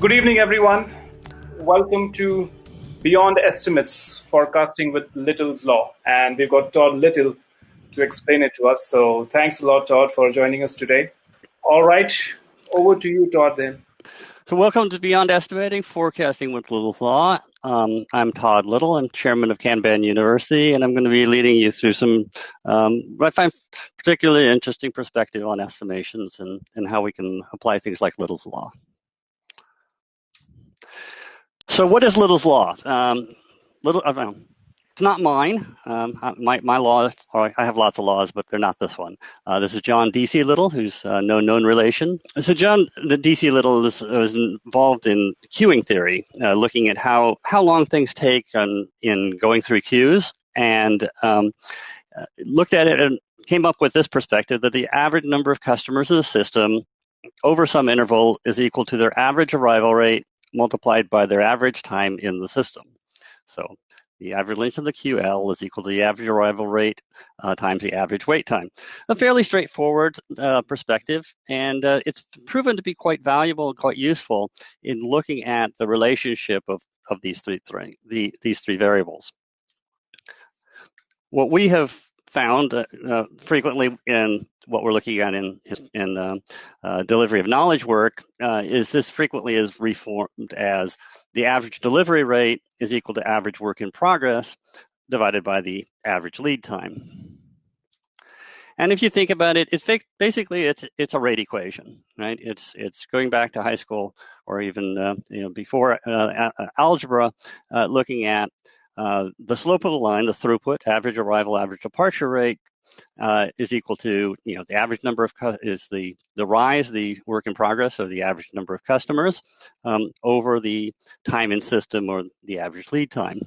Good evening, everyone. Welcome to Beyond Estimates Forecasting with Little's Law. And we've got Todd Little to explain it to us. So thanks a lot, Todd, for joining us today. All right, over to you, Todd, then. So welcome to Beyond Estimating Forecasting with Little's Law. Um, I'm Todd Little. I'm chairman of Kanban University, and I'm going to be leading you through some um, I find particularly interesting perspective on estimations and, and how we can apply things like Little's Law. So what is Little's Law? Um, Little, uh, it's not mine. Um, my, my law, I have lots of laws, but they're not this one. Uh, this is John D.C. Little, who's uh, no known relation. So John D.C. Little is, was involved in queuing theory, uh, looking at how, how long things take on, in going through queues, and um, uh, looked at it and came up with this perspective that the average number of customers in the system over some interval is equal to their average arrival rate multiplied by their average time in the system. So the average length of the QL is equal to the average arrival rate uh, times the average wait time. A fairly straightforward uh, perspective, and uh, it's proven to be quite valuable, and quite useful in looking at the relationship of, of these three, three the, these three variables. What we have found uh, uh, frequently in what we're looking at in in uh, uh, delivery of knowledge work uh, is this frequently is reformed as the average delivery rate is equal to average work in progress divided by the average lead time. And if you think about it, it's basically it's it's a rate equation, right? It's it's going back to high school or even uh, you know before algebra, looking at uh, the slope of the line, the throughput, average arrival, average departure rate, uh, is equal to, you know, the average number of, is the, the rise, the work in progress, or the average number of customers um, over the time in system or the average lead time.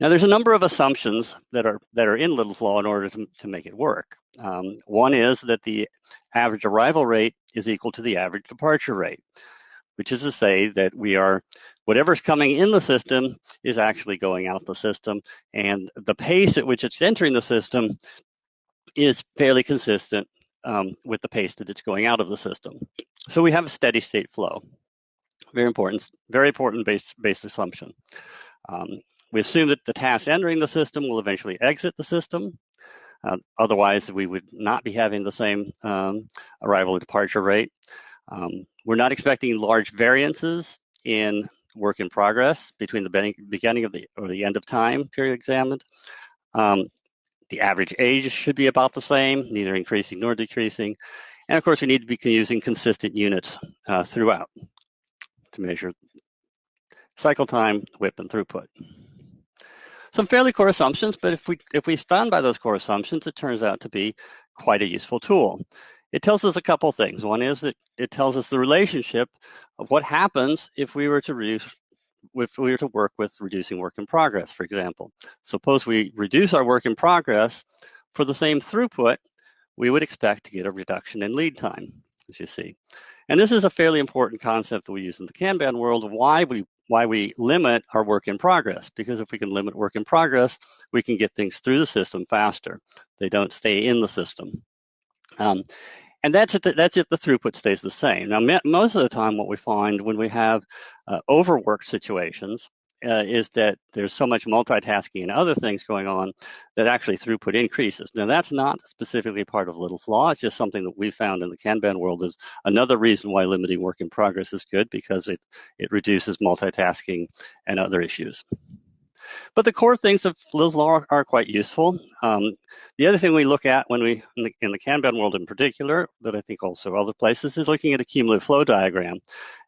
Now, there's a number of assumptions that are that are in Little's law in order to, to make it work. Um, one is that the average arrival rate is equal to the average departure rate, which is to say that we are whatever's coming in the system is actually going out the system. And the pace at which it's entering the system is fairly consistent um, with the pace that it's going out of the system. So we have a steady state flow. Very important, very important base, base assumption. Um, we assume that the tasks entering the system will eventually exit the system. Uh, otherwise, we would not be having the same um, arrival and departure rate. Um, we're not expecting large variances in work in progress between the beginning of the or the end of time period examined. Um, the average age should be about the same, neither increasing nor decreasing. And of course, we need to be using consistent units uh, throughout to measure cycle time, WIP, and throughput. Some fairly core assumptions, but if we if we stand by those core assumptions, it turns out to be quite a useful tool. It tells us a couple things. One is that it tells us the relationship of what happens if we were to reduce if we were to work with reducing work in progress, for example. Suppose we reduce our work in progress for the same throughput, we would expect to get a reduction in lead time, as you see. And this is a fairly important concept we use in the Kanban world why we why we limit our work in progress. Because if we can limit work in progress, we can get things through the system faster. They don't stay in the system. Um, and that's it. That's if the throughput stays the same. Now, most of the time, what we find when we have uh, overworked situations uh, is that there's so much multitasking and other things going on that actually throughput increases. Now, that's not specifically part of Little's law. It's just something that we found in the Kanban world is another reason why limiting work in progress is good because it it reduces multitasking and other issues. But the core things of Little's law are quite useful. Um, the other thing we look at when we, in the, in the Kanban world in particular, but I think also other places, is looking at a cumulative flow diagram.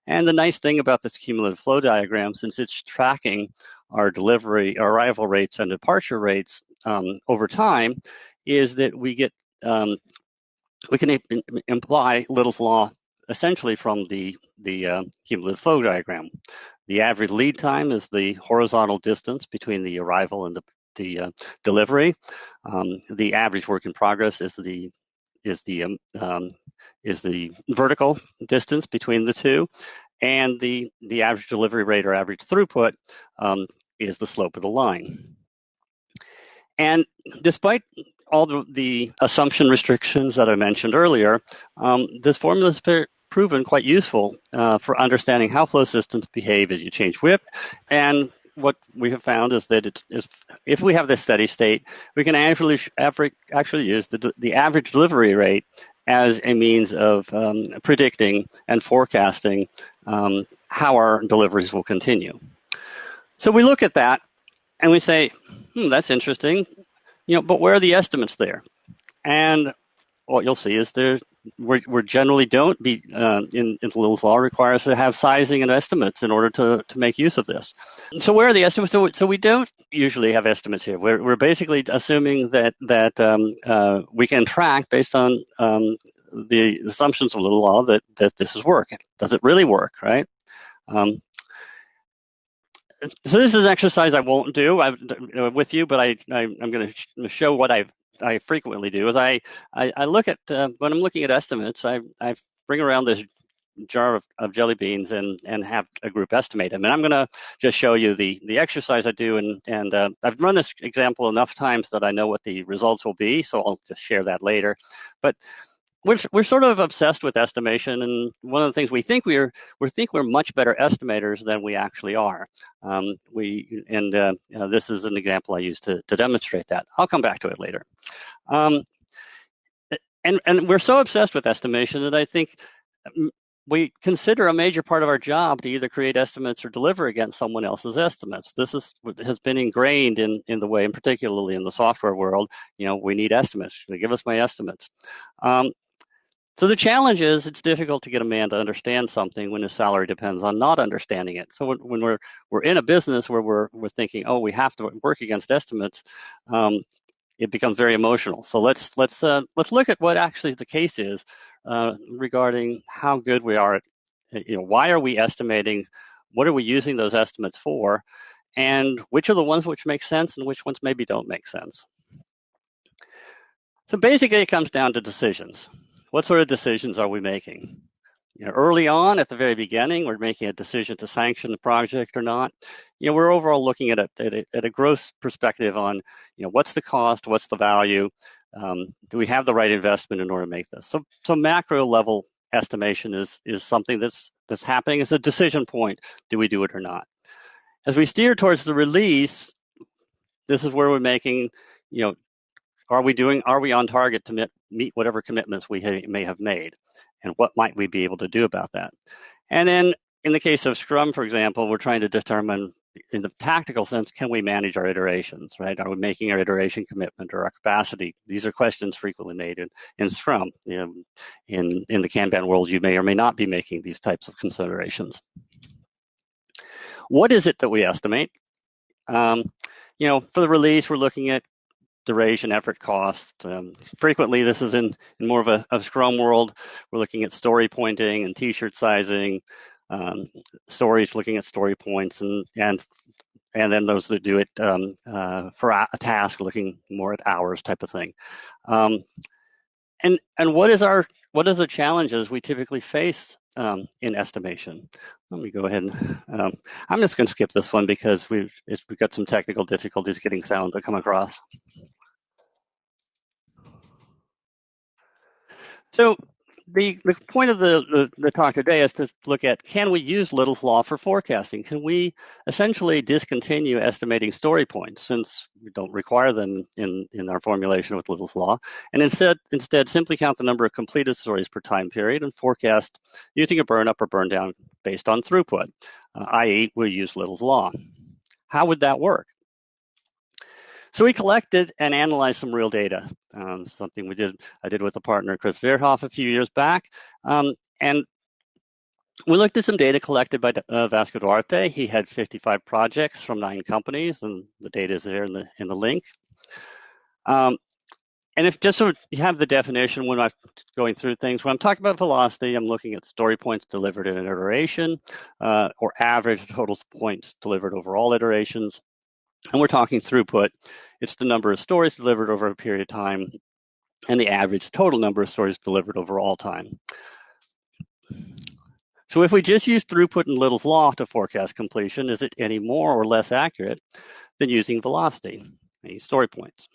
And the nice thing about this cumulative flow diagram, since it's tracking our delivery, arrival rates and departure rates um, over time, is that we get um, we can imply Little's law essentially from the the uh, cumulative flow diagram. The average lead time is the horizontal distance between the arrival and the, the uh, delivery. Um, the average work in progress is the is the um, um, is the vertical distance between the two, and the the average delivery rate or average throughput um, is the slope of the line. And despite all the, the assumption restrictions that I mentioned earlier, um, this formula is proven quite useful uh, for understanding how flow systems behave as you change WIP. And what we have found is that if, if we have this steady state, we can actually, actually use the, the average delivery rate as a means of um, predicting and forecasting um, how our deliveries will continue. So we look at that and we say, hmm, that's interesting, you know, but where are the estimates there? And what you'll see is there we we generally don't be uh, in, in Little's law requires to have sizing and estimates in order to, to make use of this. So where are the estimates? So, so we don't usually have estimates here. We're, we're basically assuming that that um, uh, we can track based on um, the assumptions of Little law that that this is work. Does it really work, right? Um, so this is an exercise I won't do I, with you, but I, I am going to show what I've I frequently do is I, I, I look at, uh, when I'm looking at estimates, I, I bring around this jar of, of, jelly beans and, and have a group estimate them. And I'm going to just show you the, the exercise I do. And, and uh, I've run this example enough times that I know what the results will be. So I'll just share that later. But we're, we're sort of obsessed with estimation, and one of the things we think we're we think we're much better estimators than we actually are. Um, we and uh, you know, this is an example I use to to demonstrate that. I'll come back to it later. Um, and and we're so obsessed with estimation that I think um, we consider a major part of our job to either create estimates or deliver against someone else's estimates. This is has been ingrained in in the way, and particularly in the software world. You know, we need estimates. Give us my estimates. Um, so the challenge is it's difficult to get a man to understand something when his salary depends on not understanding it. So when, we're we're in a business where we're we're thinking, oh, we have to work against estimates, um, it becomes very emotional. So let's let's uh, let's look at what actually the case is uh, regarding how good we are at, you know, why are we estimating? What are we using those estimates for? And which are the ones which make sense and which ones maybe don't make sense? So basically, it comes down to decisions what sort of decisions are we making? You know, early on at the very beginning, we're making a decision to sanction the project or not. You know, we're overall looking at a, at a, at a gross perspective on, you know, what's the cost, what's the value, um, do we have the right investment in order to make this? So, so macro level estimation is is something that's that's happening as a decision point. Do we do it or not? As we steer towards the release, this is where we're making, you know, are we doing, are we on target to meet, meet whatever commitments we ha may have made? And what might we be able to do about that? And then in the case of Scrum, for example, we're trying to determine in the tactical sense, can we manage our iterations, right? Are we making our iteration commitment or our capacity? These are questions frequently made in, in Scrum. In, in the Kanban world, you may or may not be making these types of considerations. What is it that we estimate? Um, you know, for the release, we're looking at duration, effort, cost. Um, frequently, this is in, in more of a, a, Scrum world. We're looking at story pointing and T-shirt sizing, um, stories looking at story points, and and and then those that do it um, uh, for a, task, looking more at hours type of thing. Um, and and what is our what is the challenges we typically face um, in estimation. Let me go ahead um, I'm just going to skip this one because we've we've got some technical difficulties getting sound to come across. So the, the point of the, the, the, talk today is to look at can we use Little's Law for forecasting? Can we essentially discontinue estimating story points since we don't require them in, in our formulation with Little's Law, and instead instead simply count the number of completed stories per time period and forecast using a burn up or burn down based on throughput, uh, i.e., we use Little's Law. How would that work? So we collected and analyzed some real data, um, something we did, I did with a partner, Chris Verhoef, a few years back. Um, and we looked at some data collected by uh, Vasco Duarte. He had 55 projects from nine companies, and the data is there in the in the link. Um, and if just so you have the definition when I'm going through things, when I'm talking about velocity, I'm looking at story points delivered in an iteration, uh, or average total points delivered over all iterations. And we're talking throughput. It's the number of stories delivered over a period of time and the average total number of stories delivered over all time. So if we just use throughput and Little's law to forecast completion, is it any more or less accurate than using velocity, any story points?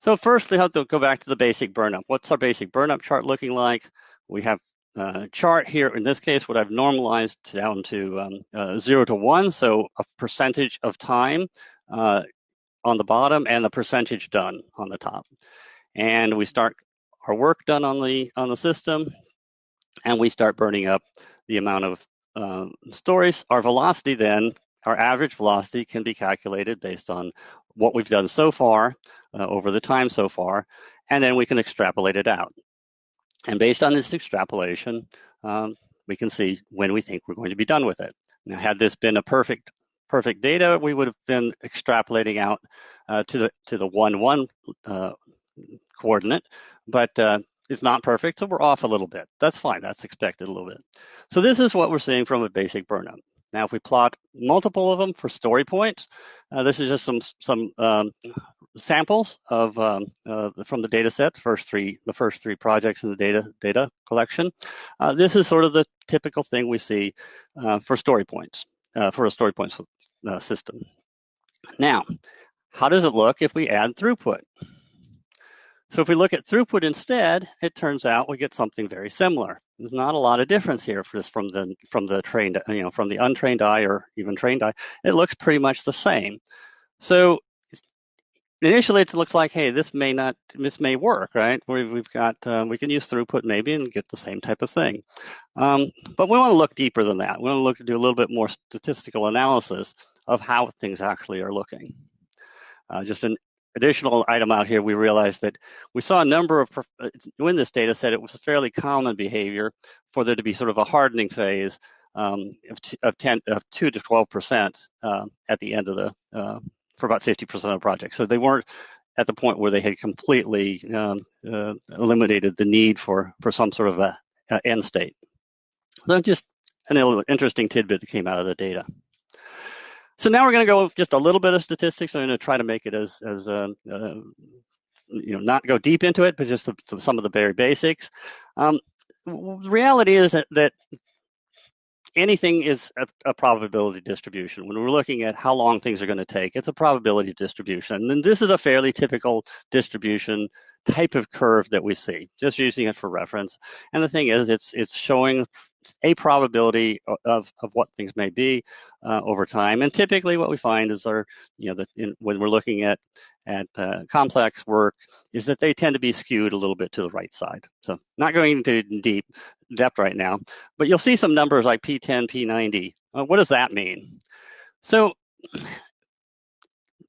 So first, we have to go back to the basic burnup. What's our basic burnup chart looking like? We have uh, chart here, in this case, what I've normalized down to um, uh, zero to one, so a percentage of time uh, on the bottom and the percentage done on the top. And we start our work done on the on the system, and we start burning up the amount of um, stories. Our velocity then, our average velocity can be calculated based on what we've done so far uh, over the time so far, and then we can extrapolate it out. And based on this extrapolation, um, we can see when we think we're going to be done with it. Now, had this been a perfect perfect data, we would have been extrapolating out uh, to the to the one one uh, coordinate, but uh, it's not perfect, so we're off a little bit. That's fine. That's expected a little bit. So this is what we're seeing from a basic burnup. Now, if we plot multiple of them for story points, uh, this is just some some um, samples of um, uh, from the data set, first three, the first three projects in the data data collection. Uh, this is sort of the typical thing we see uh, for story points, uh, for a story points uh, system. Now, how does it look if we add throughput? So if we look at throughput instead, it turns out we get something very similar. There's not a lot of difference here for just from the from the trained, you know, from the untrained eye or even trained eye. It looks pretty much the same. So initially it looks like, hey, this may not, this may work, right? We've, we've got, uh, we can use throughput maybe and get the same type of thing. Um, but we want to look deeper than that. We want to look to do a little bit more statistical analysis of how things actually are looking. Uh, just an additional item out here, we realized that we saw a number of, uh, in this data set, it was a fairly common behavior for there to be sort of a hardening phase um, of, of, 10, of 2 to 12% uh, at the end of the, uh, for about 50% of the project. So they weren't at the point where they had completely um, uh, eliminated the need for, for some sort of a, a end state. So just an interesting tidbit that came out of the data. So now we're going to go just a little bit of statistics. I'm going to try to make it as, as uh, uh, you know, not go deep into it, but just some of the very basics. Um, the reality is that, that anything is a, a, probability distribution. When we're looking at how long things are going to take, it's a probability distribution. And this is a fairly typical distribution type of curve that we see, just using it for reference. And the thing is, it's it's showing a probability of, of what things may be uh, over time. And typically what we find is our, you know, that when we're looking at, at uh, complex work is that they tend to be skewed a little bit to the right side. So not going into deep depth right now, but you'll see some numbers like P10, P90. Uh, what does that mean? So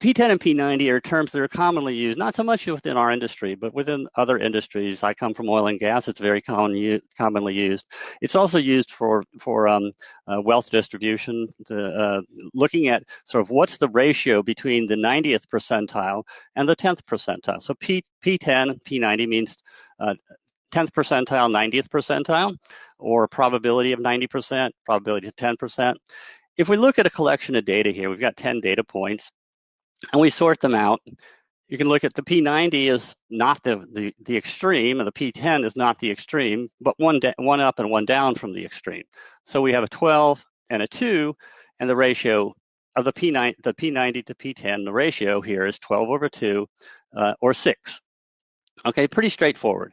P10 and P90 are terms that are commonly used, not so much within our industry, but within other industries. I come from oil and gas; it's very common, commonly used. It's also used for for um, uh, wealth distribution, to, uh, looking at sort of what's the ratio between the 90th percentile and the 10th percentile. So P P10, P90 means uh, 10th percentile, 90th percentile, or probability of 90%, probability of 10%. If we look at a collection of data here, we've got 10 data points and we sort them out. You can look at the P90 is not the, the, the extreme, and the P10 is not the extreme, but one, one up and one down from the extreme. So we have a 12 and a 2, and the ratio of the P9, the P90 to P10, the ratio here is 12 over 2, uh, or 6. Okay, pretty straightforward.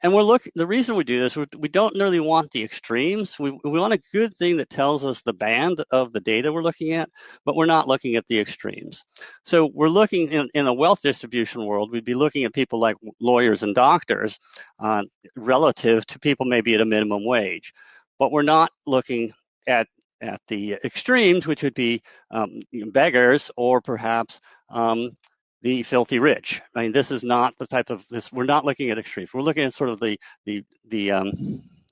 And we're looking, the reason we do this, we don't really want the extremes. We, we want a good thing that tells us the band of the data we're looking at, but we're not looking at the extremes. So we're looking in, in a wealth distribution world, we'd be looking at people like lawyers and doctors uh, relative to people maybe at a minimum wage. But we're not looking at at the extremes, which would be um, beggars or perhaps um, the filthy rich. I mean, this is not the type of this. We're not looking at extremes. We're looking at sort of the the the um,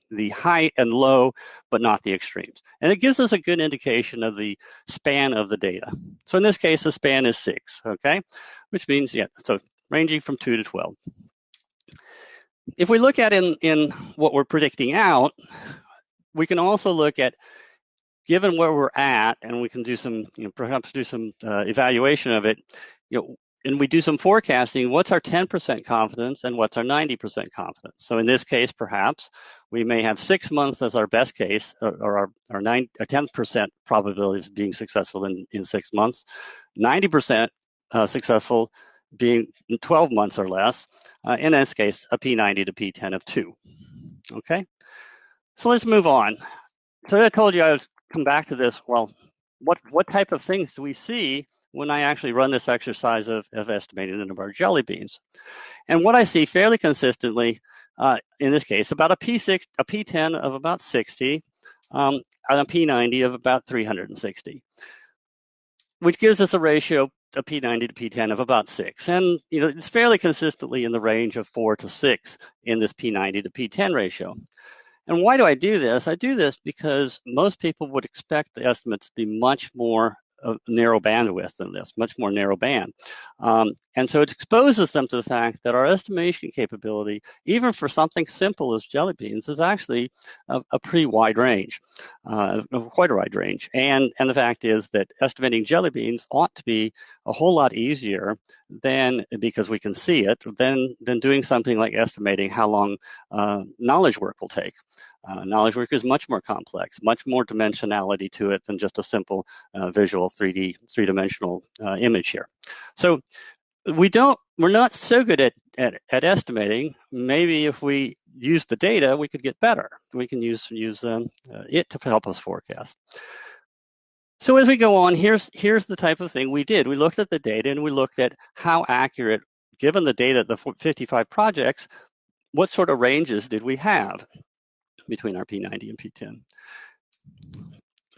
the high and low, but not the extremes. And it gives us a good indication of the span of the data. So in this case, the span is six. Okay, which means yeah, so ranging from two to twelve. If we look at in in what we're predicting out, we can also look at given where we're at, and we can do some, you know, perhaps do some uh, evaluation of it. You know, and we do some forecasting, what's our 10% confidence and what's our 90% confidence? So in this case, perhaps we may have six months as our best case or, or our, our, nine, our 10% probability of being successful in, in six months, 90% uh, successful being 12 months or less. Uh, in this case, a P90 to P10 of two, okay? So let's move on. So I told you I would come back to this. Well, what what type of things do we see when I actually run this exercise of, of estimating the number of jelly beans? And what I see fairly consistently, uh, in this case, about a P6, a P10 of about 60, um, and a P90 of about 360, which gives us a ratio a P90 to P10 of about six. And you know, it's fairly consistently in the range of four to six in this P90 to P10 ratio. And why do I do this? I do this because most people would expect the estimates to be much more narrow bandwidth than this, much more narrow band. Um, and so it exposes them to the fact that our estimation capability, even for something simple as jelly beans, is actually a, a pretty wide range, uh, quite a wide range. And, and the fact is that estimating jelly beans ought to be a whole lot easier than, because we can see it, than, than doing something like estimating how long uh, knowledge work will take. Uh, knowledge work is much more complex, much more dimensionality to it than just a simple uh, visual 3D, three-dimensional uh, image here. So we don't, we're not so good at, at, at, estimating. Maybe if we use the data, we could get better. We can use, use um, uh, it to help us forecast. So as we go on, here's, here's the type of thing we did. We looked at the data and we looked at how accurate, given the data, the 55 projects, what sort of ranges did we have? between our P90 and P10.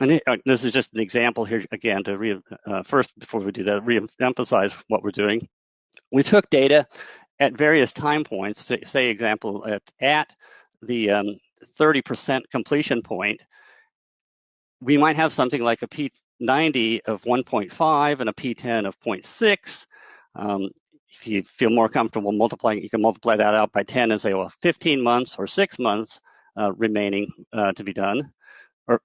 And it, this is just an example here again to re, uh, first before we do that, re-emphasize what we're doing. We took data at various time points. Say, say example at at the 30% um, completion point, we might have something like a P90 of 1.5 and a P10 of 0.6. Um, if you feel more comfortable multiplying, you can multiply that out by 10 and say, well, 15 months or six months uh, remaining uh, to be done, or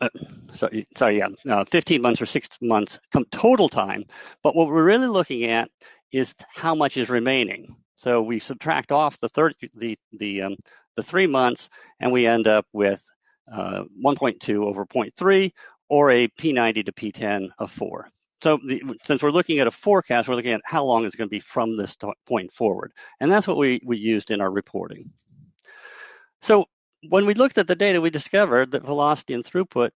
uh, sorry, sorry, yeah, uh, 15 months or six months total time. But what we're really looking at is how much is remaining. So we subtract off the third, the the um, the three months, and we end up with uh, 1.2 over 0.3, or a P90 to P10 of four. So the, since we're looking at a forecast, we're looking at how long it's going to be from this point forward. And that's what we, we used in our reporting. So when we looked at the data, we discovered that velocity and throughput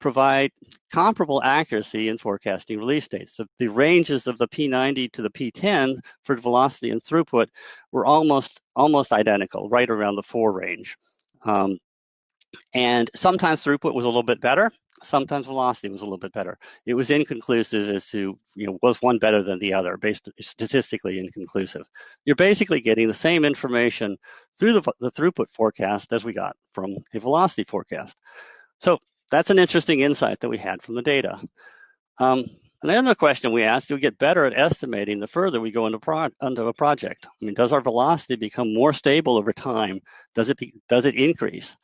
provide comparable accuracy in forecasting release dates. So the ranges of the P90 to the P10 for velocity and throughput were almost almost identical, right around the four range. Um, and sometimes throughput was a little bit better, sometimes velocity was a little bit better. It was inconclusive as to, you know, was one better than the other, based statistically inconclusive. You're basically getting the same information through the, the throughput forecast as we got from a velocity forecast. So that's an interesting insight that we had from the data. Um, another question we asked, do we get better at estimating the further we go into, pro into a project? I mean, does our velocity become more stable over time? Does it, be, does it increase?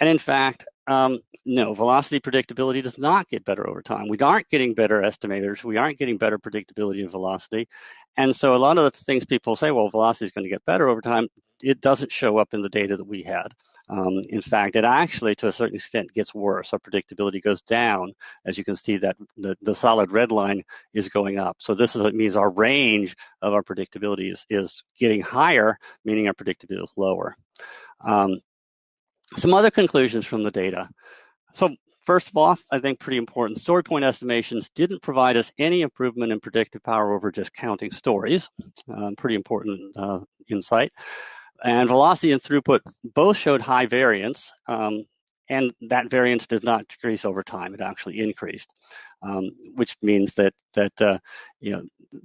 And in fact, um, no, velocity predictability does not get better over time. We aren't getting better estimators. We aren't getting better predictability of velocity. And so a lot of the things people say, well, velocity is going to get better over time, it doesn't show up in the data that we had. Um, in fact, it actually, to a certain extent, gets worse. Our predictability goes down. As you can see, that the, the solid red line is going up. So this is what means our range of our predictability is, is getting higher, meaning our predictability is lower. Um, some other conclusions from the data. So first of all, I think pretty important, story point estimations didn't provide us any improvement in predictive power over just counting stories. Uh, pretty important uh, insight. And velocity and throughput both showed high variance, um, and that variance did not decrease over time. It actually increased, um, which means that that uh, you know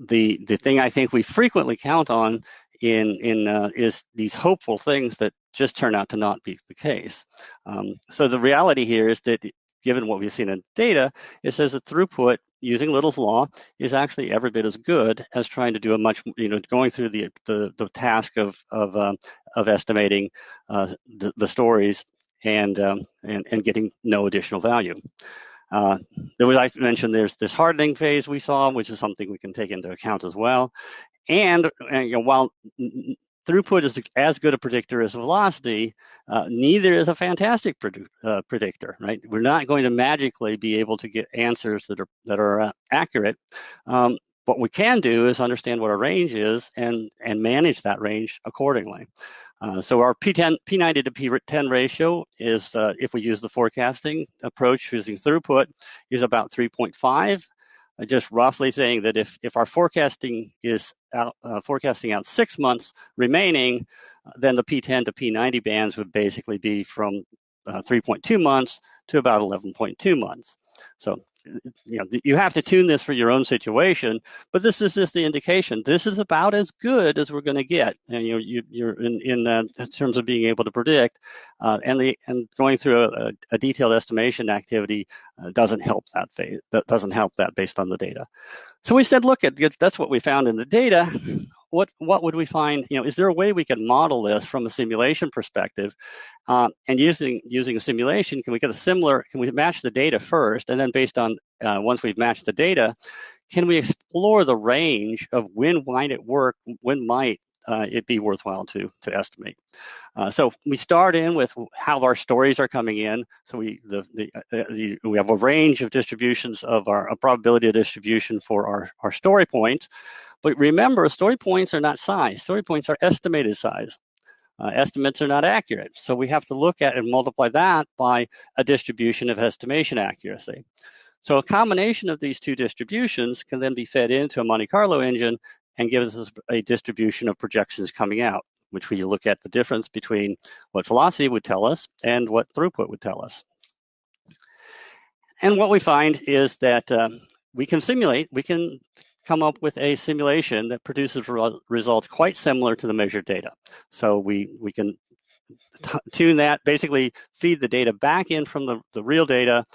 the the thing I think we frequently count on in in uh, is these hopeful things that just turn out to not be the case. Um, so the reality here is that given what we've seen in data, it says that throughput using Little's law is actually every bit as good as trying to do a much, you know, going through the the, the task of of um, of estimating uh, the, the stories and um, and and getting no additional value. Uh, there was, I mentioned, there's this hardening phase we saw, which is something we can take into account as well. And, and you know, while throughput is as good a predictor as velocity, uh, neither is a fantastic uh, predictor, right? We're not going to magically be able to get answers that are that are uh, accurate. Um, what we can do is understand what our range is and and manage that range accordingly. Uh, so our P10, P90 to P10 ratio is, uh, if we use the forecasting approach using throughput, is about 3.5. Uh, just roughly saying that if, if our forecasting is out, uh, forecasting out six months remaining, uh, then the P10 to P90 bands would basically be from uh, 3.2 months to about 11.2 months. So you know you have to tune this for your own situation but this is just the indication. This is about as good as we're going to get and you know you, you're in in, uh, in terms of being able to predict uh, and the and going through a, a detailed estimation activity uh, doesn't help that phase that doesn't help that based on the data. So we said look at that's what we found in the data what what would we find? You know, is there a way we can model this from a simulation perspective? Uh, and using using a simulation, can we get a similar? Can we match the data first, and then based on uh, once we've matched the data, can we explore the range of when might it work? When might uh, it be worthwhile to to estimate. Uh, so we start in with how our stories are coming in. So we the, the, uh, the we have a range of distributions of our probability of distribution for our our story points. But remember, story points are not size. Story points are estimated size. Uh, estimates are not accurate. So we have to look at and multiply that by a distribution of estimation accuracy. So a combination of these two distributions can then be fed into a Monte Carlo engine and gives us a distribution of projections coming out, which we look at the difference between what velocity would tell us and what throughput would tell us. And what we find is that uh, we can simulate, we can come up with a simulation that produces results quite similar to the measured data. So we, we can tune that, basically feed the data back in from the, the real data,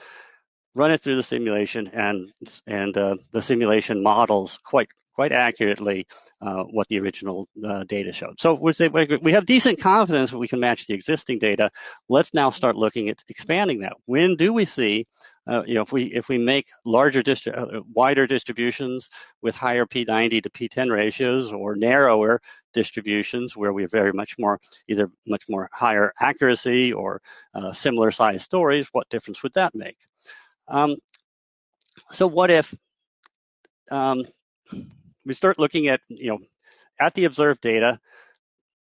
run it through the simulation, and, and uh, the simulation models quite quite accurately uh, what the original uh, data showed. So we we have decent confidence that we can match the existing data. Let's now start looking at expanding that. When do we see uh, you know, if we if we make larger, distri uh, wider distributions with higher P90 to P10 ratios, or narrower distributions where we have very much more either much more higher accuracy or uh, similar size stories, what difference would that make? Um, so what if um, we start looking at you know at the observed data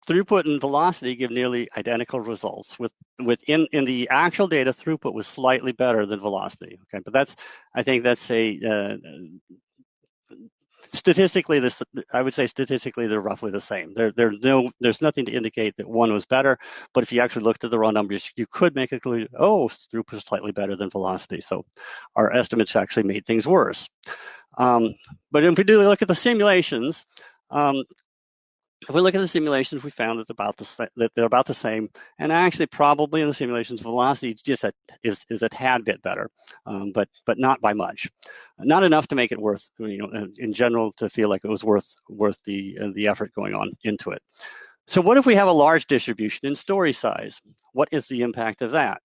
throughput and velocity give nearly identical results. With within in the actual data, throughput was slightly better than velocity. Okay, but that's I think that's a uh, statistically this I would say statistically they're roughly the same. There there's no there's nothing to indicate that one was better. But if you actually looked at the raw numbers, you could make a conclusion. Oh, throughput is slightly better than velocity. So our estimates actually made things worse. Um, but if we do look at the simulations, um, if we look at the simulations, we found that, about the, that they're about the same. And actually, probably in the simulations, velocity just a, is, is a tad bit better, um, but but not by much. Not enough to make it worth, you know, in general, to feel like it was worth worth the uh, the effort going on into it. So what if we have a large distribution in story size? What is the impact of that?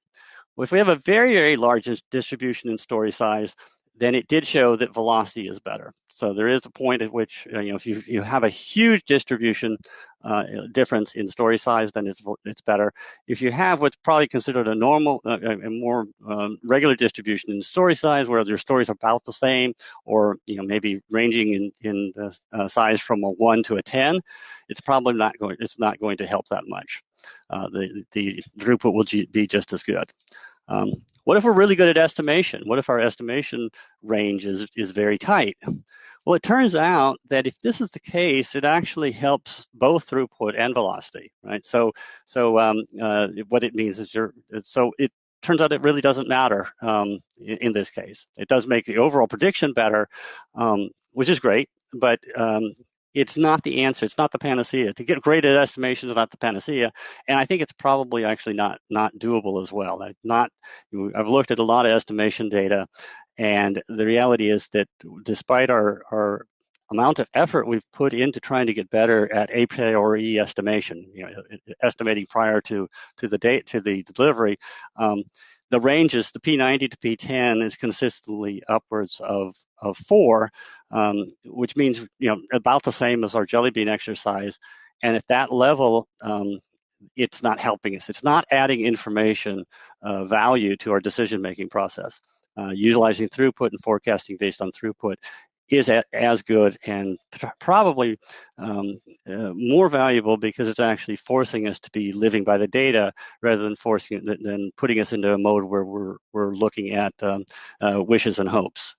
Well, if we have a very, very large distribution in story size, then it did show that velocity is better. So there is a point at which, uh, you know, if you, you have a huge distribution uh, difference in story size, then it's it's better. If you have what's probably considered a normal, uh, a more um, regular distribution in story size, where your stories are about the same, or you know maybe ranging in in the, uh, size from a one to a ten, it's probably not going. It's not going to help that much. Uh, the the throughput will be just as good. Um, what if we're really good at estimation? What if our estimation range is, is very tight? Well, it turns out that if this is the case, it actually helps both throughput and velocity, right? So, so um, uh, what it means is you're, so it turns out it really doesn't matter um, in, in, this case. It does make the overall prediction better, um, which is great, but um, it's not the answer. It's not the panacea. To get great at estimation is not the panacea, and I think it's probably actually not not doable as well. I've not I've looked at a lot of estimation data, and the reality is that despite our our amount of effort we've put into trying to get better at a priori estimation, you know, estimating prior to to the date to the delivery. Um, the ranges, the P90 to P10 is consistently upwards of, of four, um, which means you know about the same as our jelly bean exercise. And at that level, um, it's not helping us. It's not adding information uh, value to our decision-making process. Uh, utilizing throughput and forecasting based on throughput is a, as good and probably um, uh, more valuable because it's actually forcing us to be living by the data rather than forcing than putting us into a mode where we're we're looking at um, uh, wishes and hopes.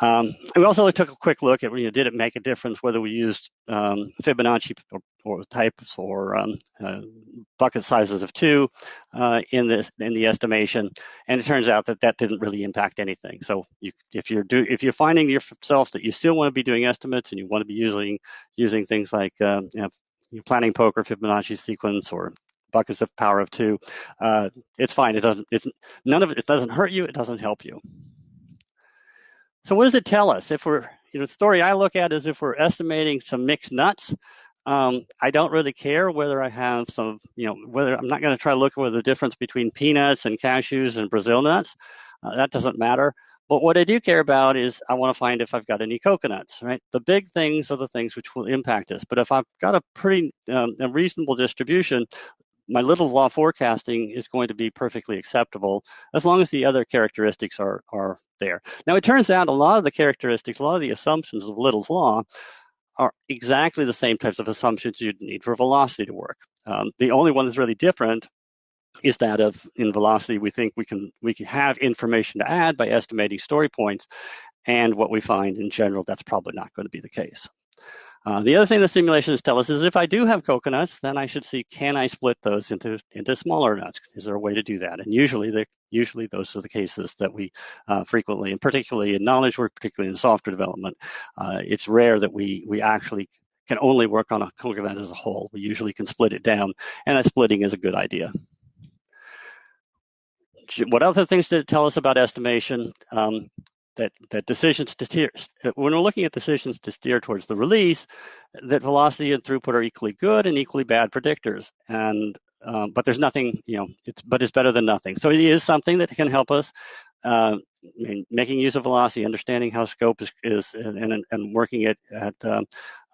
Um, we also took a quick look at, you know, did it make a difference whether we used um, Fibonacci or, or, types or um, uh, bucket sizes of two uh, in this in the estimation, and it turns out that that didn't really impact anything. So you, if you're do if you're finding yourself that you still want to be doing estimates and you want to be using using things like um, you know, planning poker Fibonacci sequence or buckets of power of two, uh, it's fine. It doesn't. It's none of it. It doesn't hurt you. It doesn't help you. So what does it tell us? If we're, you know, the story I look at is if we're estimating some mixed nuts, um, I don't really care whether I have some, you know, whether I'm not going to try to look at the difference between peanuts and cashews and Brazil nuts. Uh, that doesn't matter. But what I do care about is I want to find if I've got any coconuts, right? The big things are the things which will impact us. But if I've got a pretty um, a reasonable distribution, my Little's law forecasting is going to be perfectly acceptable as long as the other characteristics are, are there. Now, it turns out a lot of the characteristics, a lot of the assumptions of Little's law are exactly the same types of assumptions you'd need for velocity to work. Um, the only one that's really different is that of in velocity we think we can we can have information to add by estimating story points and what we find in general that's probably not going to be the case uh, the other thing the simulations tell us is if I do have coconuts, then I should see can I split those into into smaller nuts? Is there a way to do that? And usually, the, usually those are the cases that we uh, frequently, and particularly in knowledge work, particularly in software development, uh, it's rare that we we actually can only work on a coconut as a whole. We usually can split it down, and that splitting is a good idea. What other things did it tell us about estimation? Um, that that decisions to steer when we're looking at decisions to steer towards the release, that velocity and throughput are equally good and equally bad predictors. And um, but there's nothing, you know, it's but it's better than nothing. So it is something that can help us. Uh, making use of velocity, understanding how scope is, is and, and working it at um,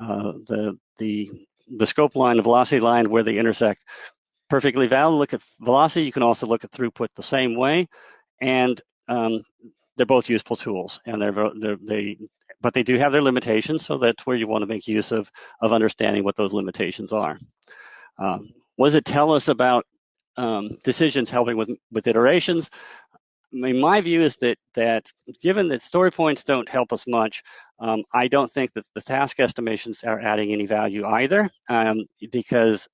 uh, the the the scope line, the velocity line where they intersect, perfectly valid. Look at velocity. You can also look at throughput the same way, and um, they're both useful tools, and they're, they're they but they do have their limitations. So that's where you want to make use of of understanding what those limitations are. Um, what does it tell us about um, decisions helping with with iterations? I mean, my view is that that given that story points don't help us much, um, I don't think that the task estimations are adding any value either, um, because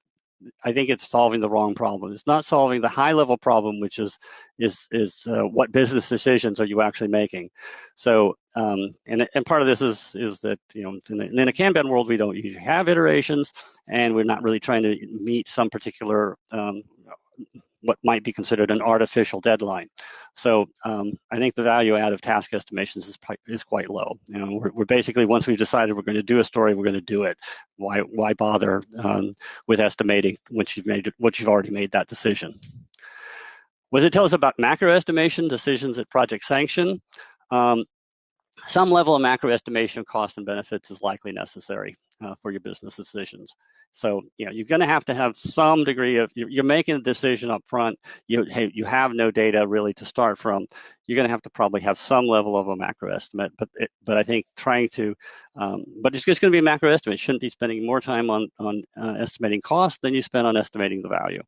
I think it's solving the wrong problem. It's not solving the high level problem, which is is is uh, what business decisions are you actually making. So, um, and and part of this is is that you know in, in a Kanban world we don't usually have iterations, and we're not really trying to meet some particular um, what might be considered an artificial deadline. So um, I think the value add of task estimations is, is quite low. You know, we're, we're, basically once we've decided we're going to do a story, we're going to do it. Why why bother um, with estimating once you've made once you've already made that decision? Does it tell us about macro estimation decisions at project sanction? Um, some level of macro estimation of cost and benefits is likely necessary uh, for your business decisions. So, you know, you're going to have to have some degree of, you're, you're making a decision up front, you, hey, you have no data really to start from, you're going to have to probably have some level of a macro estimate. But, it, but I think trying to, um, but it's just going to be a macro estimate. You shouldn't be spending more time on, on uh, estimating cost than you spend on estimating the value.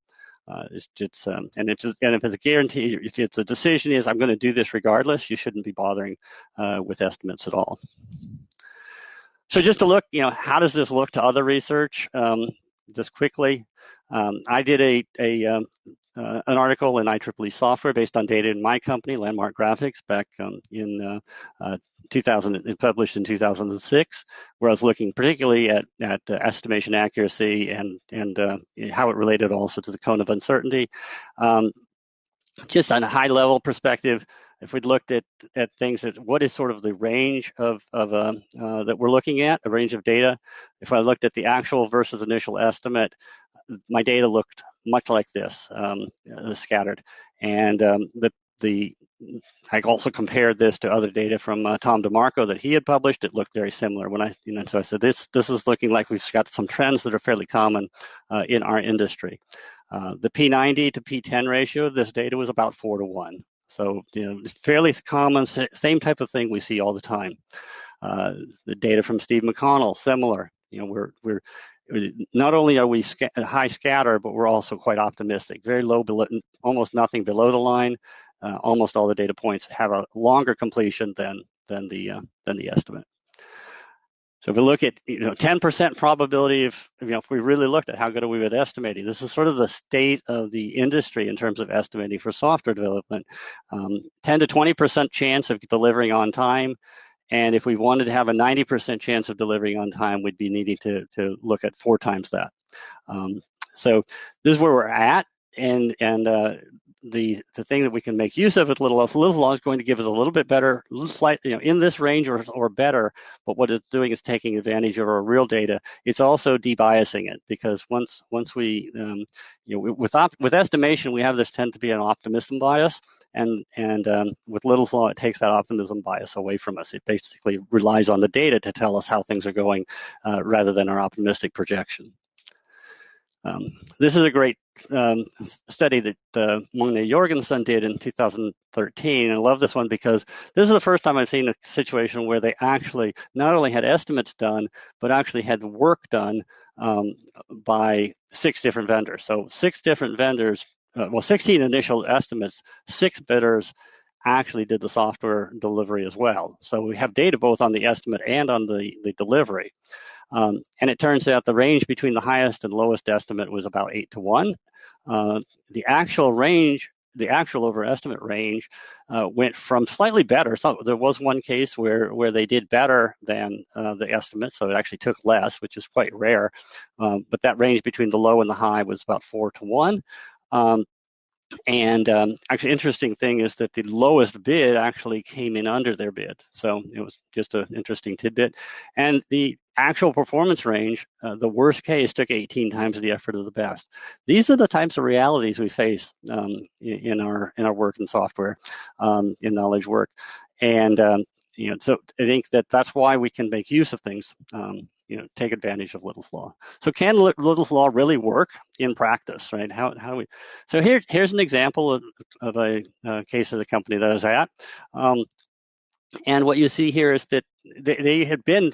Uh, it's, it's um, and if it's, and if it's a guarantee, if it's a decision is I'm going to do this regardless, you shouldn't be bothering uh, with estimates at all. So just to look, you know, how does this look to other research? Um, just quickly, um, I did a, a um, uh, an article in IEEE software based on data in my company, Landmark Graphics, back um, in uh, uh, 2000, published in 2006, where I was looking particularly at, at uh, estimation accuracy and, and uh, how it related also to the cone of uncertainty. Um, just on a high level perspective, if we'd looked at, at things that what is sort of the range of, of uh, uh, that we're looking at, a range of data, if I looked at the actual versus initial estimate, my data looked much like this, um, uh, scattered. And um, the, the I also compared this to other data from uh, Tom DeMarco that he had published. It looked very similar. When I, you know, so I said this this is looking like we've got some trends that are fairly common uh, in our industry. Uh, the P90 to P10 ratio, of this data was about four to one. So, you know, fairly common, same type of thing we see all the time. Uh, the data from Steve McConnell, similar. You know, we're we're not only are we sca high scatter, but we're also quite optimistic. Very low, below, almost nothing below the line. Uh, almost all the data points have a longer completion than than the uh, than the estimate. So if we look at you know 10% probability of you know if we really looked at how good are we at estimating, this is sort of the state of the industry in terms of estimating for software development. Um, 10 to 20% chance of delivering on time, and if we wanted to have a 90% chance of delivering on time, we'd be needing to to look at four times that. Um, so this is where we're at, and and uh, the the thing that we can make use of with little less little law is going to give us a little bit better, slight, you know, in this range or or better. But what it's doing is taking advantage of our real data. It's also debiasing it because once once we um, you know with with estimation we have this tend to be an optimism bias, and and um, with Little's law it takes that optimism bias away from us. It basically relies on the data to tell us how things are going uh, rather than our optimistic projection. Um, this is a great um, study that uh, Jorgensen did in 2013. And I love this one because this is the first time I've seen a situation where they actually not only had estimates done, but actually had work done um, by six different vendors. So six different vendors, uh, well, 16 initial estimates, six bidders actually did the software delivery as well. So we have data both on the estimate and on the, the delivery. Um, and it turns out the range between the highest and lowest estimate was about eight to one. Uh, the actual range, the actual overestimate range, uh, went from slightly better. So there was one case where where they did better than uh, the estimate, so it actually took less, which is quite rare. Um, but that range between the low and the high was about four to one. Um, and um, actually, interesting thing is that the lowest bid actually came in under their bid. So it was just an interesting tidbit. And the actual performance range, uh, the worst case took 18 times the effort of the best. These are the types of realities we face um, in, our in our work in software, um, in knowledge work, and um, you know, so I think that that's why we can make use of things um, you know take advantage of Little's law. So can Little's law really work in practice, right? How how we? So here here's an example of, of a, a case of the company that I was at, um, and what you see here is that they, they had been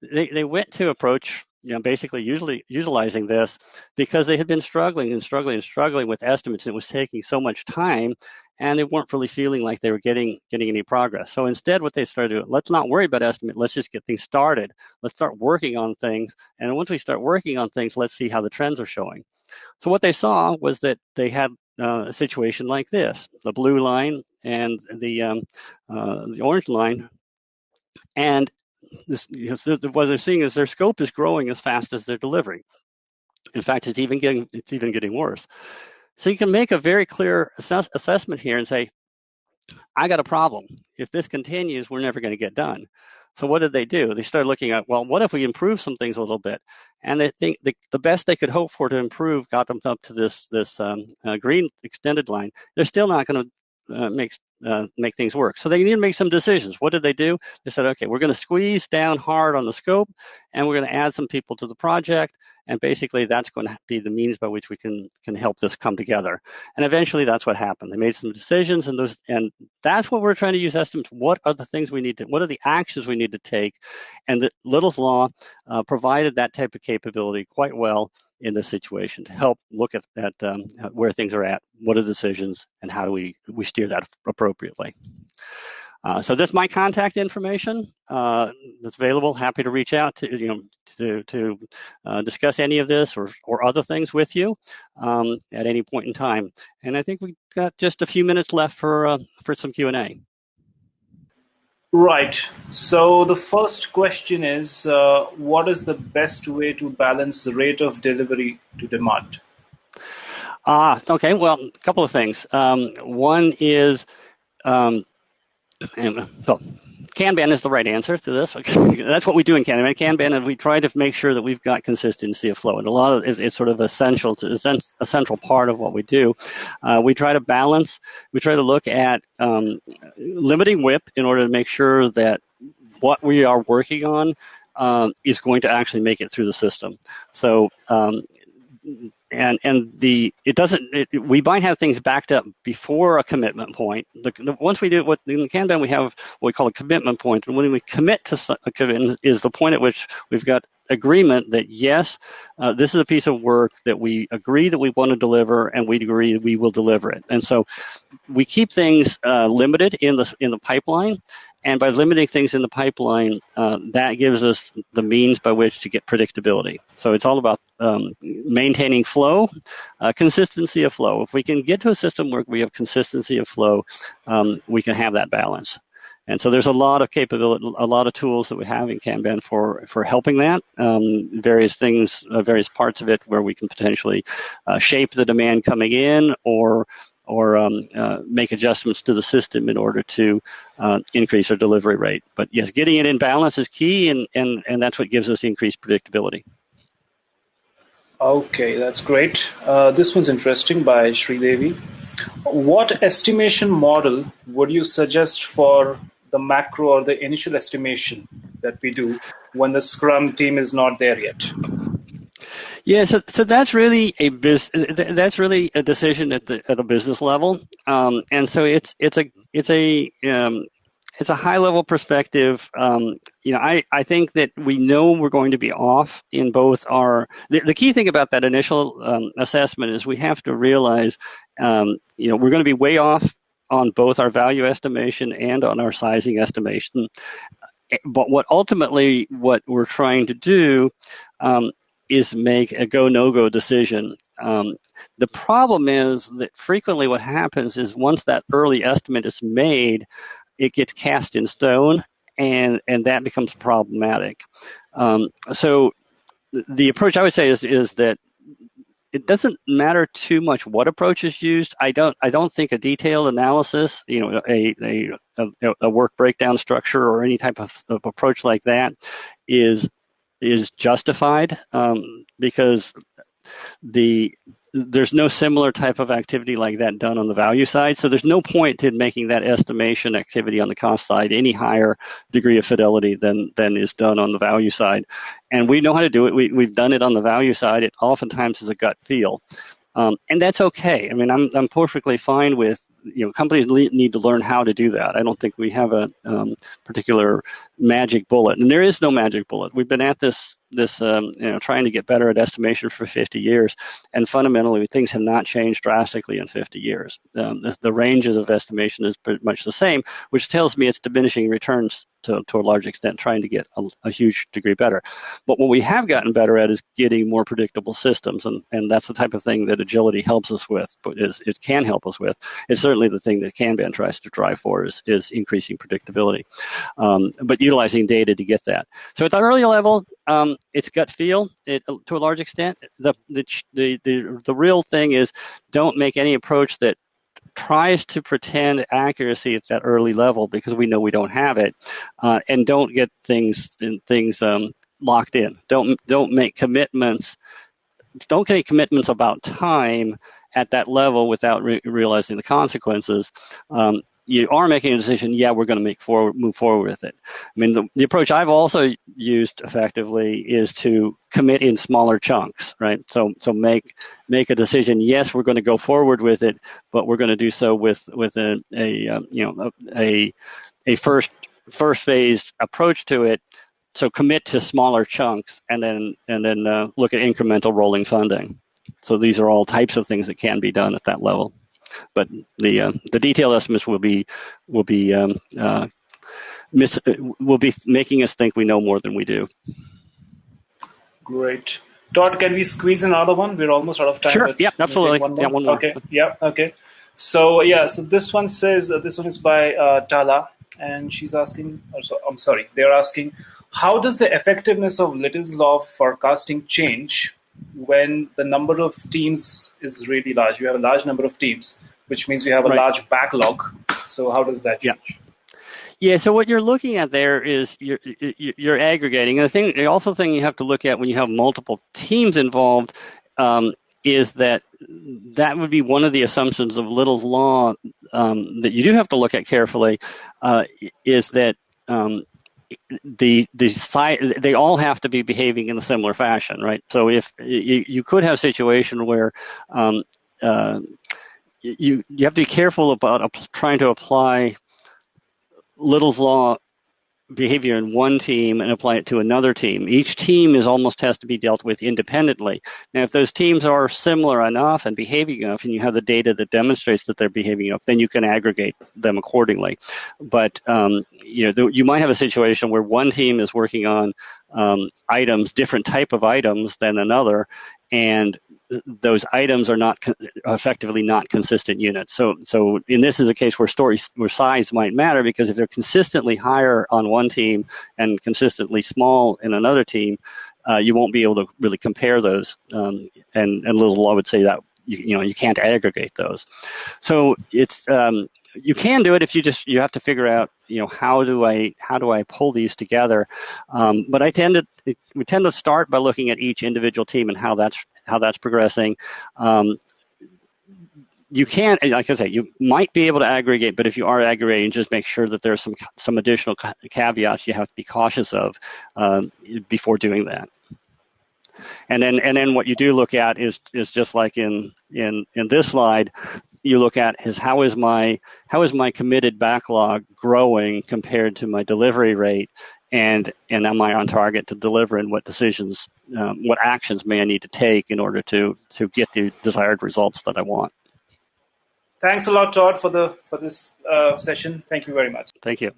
they they went to approach you know, basically usually utilizing this because they had been struggling and struggling and struggling with estimates. It was taking so much time and they weren't really feeling like they were getting getting any progress. So instead, what they started doing, let's not worry about estimate. Let's just get things started. Let's start working on things. And once we start working on things, let's see how the trends are showing. So what they saw was that they had uh, a situation like this: the blue line and the um, uh, the orange line, and this, you know, what they're seeing is their scope is growing as fast as they're delivering. In fact, it's even getting it's even getting worse. So you can make a very clear assess assessment here and say, I got a problem. If this continues, we're never going to get done. So what did they do? They started looking at, well, what if we improve some things a little bit? And they think the, the best they could hope for to improve got them up to this this um, uh, green extended line. They're still not going to uh, make uh, make things work. So they need to make some decisions. What did they do? They said, okay, we're going to squeeze down hard on the scope, and we're going to add some people to the project, and basically that's going to be the means by which we can can help this come together. And eventually, that's what happened. They made some decisions, and those and that's what we're trying to use estimates. What are the things we need to? What are the actions we need to take? And the Little's law uh, provided that type of capability quite well in this situation to help look at, at um, where things are at, what are the decisions, and how do we, we steer that appropriately. Uh, so that's my contact information uh, that's available. Happy to reach out to you know to to uh, discuss any of this or or other things with you um, at any point in time. And I think we've got just a few minutes left for uh, for some Q and A. Right. So the first question is, uh, what is the best way to balance the rate of delivery to demand? Ah, okay. Well, a couple of things. Um, one is, um, and, well, Kanban is the right answer to this. That's what we do in Kanban. Kanban, and we try to make sure that we've got consistency of flow, and a lot of it, it's sort of essential to a central part of what we do. Uh, we try to balance. We try to look at um, limiting WIP in order to make sure that what we are working on um, is going to actually make it through the system. So um, and and the it doesn't it, we might have things backed up before a commitment point. The, the, once we do what in the Kanban we have what we call a commitment point. and when we commit to a commitment is the point at which we've got agreement that yes, uh, this is a piece of work that we agree that we want to deliver, and we agree we will deliver it. And so we keep things uh, limited in the in the pipeline, and by limiting things in the pipeline, uh, that gives us the means by which to get predictability. So it's all about um, maintaining flow, uh, consistency of flow. If we can get to a system where we have consistency of flow, um, we can have that balance. And so there's a lot of capability, a lot of tools that we have in Kanban for for helping that. Um, various things, uh, various parts of it where we can potentially uh, shape the demand coming in or or um, uh, make adjustments to the system in order to uh, increase our delivery rate. But yes, getting it in balance is key, and, and, and that's what gives us increased predictability. Okay, that's great. Uh, this one's interesting by Sri Devi. What estimation model would you suggest for the macro or the initial estimation that we do when the Scrum team is not there yet? Yeah, so, so that's really a biz, that's really a decision at the at the business level, um, and so it's it's a it's a um, it's a high level perspective. Um, you know, I, I think that we know we're going to be off in both our. The, the key thing about that initial um, assessment is we have to realize, um, you know, we're going to be way off on both our value estimation and on our sizing estimation. But what ultimately what we're trying to do um, is make a go no go decision. Um, the problem is that frequently what happens is once that early estimate is made, it gets cast in stone, and and that becomes problematic. Um, so the approach I would say is is that it doesn't matter too much what approach is used. I don't I don't think a detailed analysis, you know, a a, a, work breakdown structure or any type of, of approach like that is is justified um, because the there's no similar type of activity like that done on the value side. So there's no point in making that estimation activity on the cost side any higher degree of fidelity than than is done on the value side. And we know how to do it. We, we've done it on the value side. It oftentimes is a gut feel. Um, and that's okay. I mean, I'm, I'm perfectly fine with you know companies need to learn how to do that. I don't think we have a um, particular magic bullet, and there is no magic bullet. We've been at this this um, you know trying to get better at estimation for 50 years, and fundamentally things have not changed drastically in 50 years. Um, the, the, ranges of estimation is pretty much the same, which tells me it's diminishing returns to, to a large extent, trying to get a, a, huge degree better. But what we have gotten better at is getting more predictable systems, and, and that's the type of thing that agility helps us with, but is, it can help us with. It's certainly the thing that Kanban tries to drive for is, is increasing predictability, um, but utilizing data to get that. So at the early level, um, it's gut feel it, to a large extent. The, the, the, the, the real thing is don't make any approach that tries to pretend accuracy at that early level because we know we don't have it, uh, and don't get things things um, locked in. Don't don't make commitments. Don't make commitments about time at that level without re- realizing the consequences. Um, you are making a decision, yeah, we're going to make forward, move forward with it. I mean, the, the approach I've also used effectively is to commit in smaller chunks, right? So, so make make a decision. Yes, we're going to go forward with it, but we're going to do so with with a, a um, you know a a first first phase approach to it. So commit to smaller chunks, and then and then uh, look at incremental rolling funding. So these are all types of things that can be done at that level but the uh, the detailed estimates will be will be um, uh, miss, will be making us think we know more than we do. Great. Todd, can we squeeze another one? We're almost out of time. Sure. Yeah, absolutely. One yeah, one more. Okay. Yeah. Okay. So yeah. So this one says uh, this one is by uh, Tala, and she's asking. Also, I'm sorry. They're asking, how does the effectiveness of Little's law forecasting change when the number of teams is really large. You have a large number of teams, which means you have a right. large backlog. So how does that change? Yeah. Yeah, so what you're looking at there is you're you're aggregating. And the thing, the also thing you have to look at when you have multiple teams involved um, is that that would be one of the assumptions of Little's law um, that you do have to look at carefully. Uh, is that um, the the they all have to be behaving in a similar fashion, right? So if you, you could have a situation where um, uh, you you have to be careful about trying to apply Little's law behavior in one team and apply it to another team. Each team is almost has to be dealt with independently. Now, if those teams are similar enough and behaving enough, and you have the data that demonstrates that they're behaving enough, then you can aggregate them accordingly. But um, you know, you might have a situation where one team is working on um, items, different type of items than another, and those items are not effectively not consistent units. So, so in this is a case where story where size might matter because if they're consistently higher on one team and consistently small in another team, uh, you won't be able to really compare those. Um, and and Little's law would say that you, you know you can't aggregate those. So it's um, you can do it if you just you have to figure out you know how do I how do I pull these together. Um, but I tend to we tend to start by looking at each individual team and how that's how that's progressing. Um, you can't, like I say, you might be able to aggregate, but if you are aggregating, just make sure that there's some some additional caveats you have to be cautious of um, before doing that. And then and then what you do look at is is just like in in in this slide, you look at is how is my how is my committed backlog growing compared to my delivery rate, and and am I on target to deliver, and what decisions, um, what actions may I need to take in order to to get the desired results that I want. Thanks a lot, Todd, for the for this uh, session. Thank you very much. Thank you.